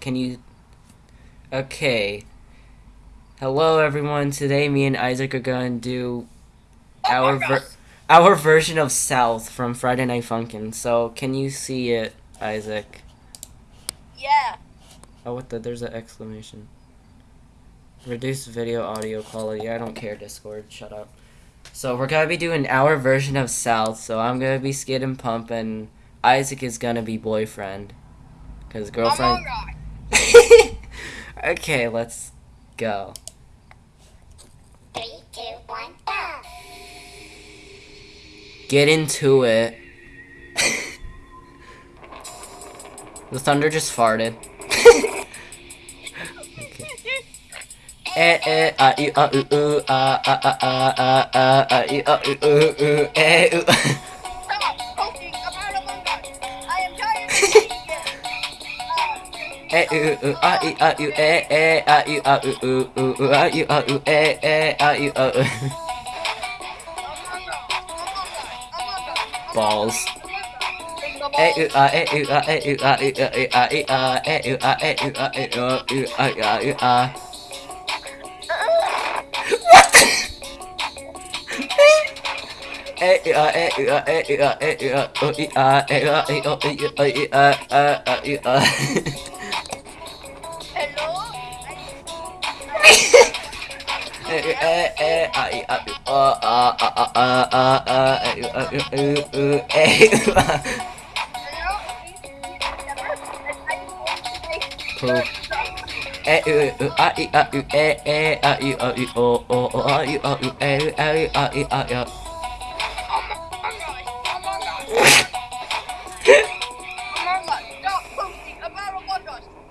Can you? Okay. Hello, everyone. Today, me and Isaac are gonna do Oh our ver- our version of South from Friday Night Funkin'. So, can you see it, Isaac? Yeah. Oh, what the? There's an exclamation. Reduce video audio quality. I don't care, Discord. Shut up. So, we're gonna be doing our version of South. So, I'm gonna be Skid and Pump, and Isaac is gonna be boyfriend. Cause girlfriend. Us. Okay, let's go. Three, two, one, go! Get into it. the thunder just farted. Eh eh ah ah ooh ooh ah ah ah ah ah ah ah ah ooh ooh eh ooh. Eh ah ah eh eh ah ah ah ah eh eh ah ah. Balls. Eh ah eh ah eh ah ah ah ah eh ah eh ah eh ah ah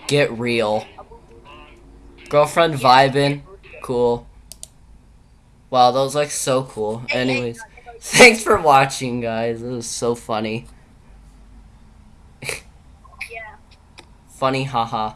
Get real. Girlfriend vibing. Cool. Wow, that was like so cool. Anyways, thanks for watching, guys. It was so funny. Oh, yeah. Funny, haha.